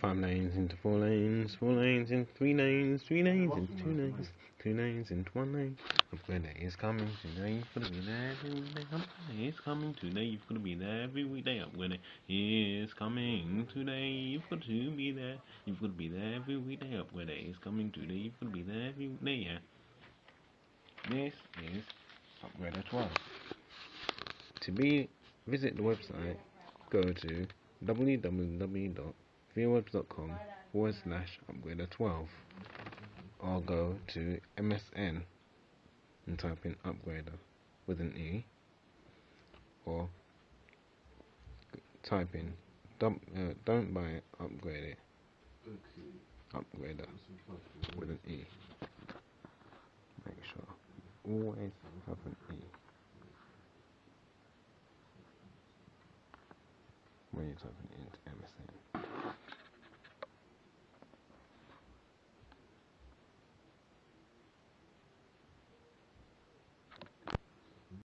Five lanes into four lanes, four lanes into three lanes, three lanes into two lanes, two lanes into one lane. Upgrader is coming today, you've got to be there every weekday. Upgrader is coming today, you've got to be there every weekday. Upgrader is coming today, you've got to be there. You've got to be there every weekday. Upgrader is coming today, you've got to be there every weekday, yeah. This is Upgrader 12. To be visit the website, go to www.viewwebs.com forward slash upgrader 12 or go to MSN and type in upgrader with an E or type in don't, uh, don't buy it, upgrade it. Upgrader with an E. Make sure always have an E. when you type typing into MSN.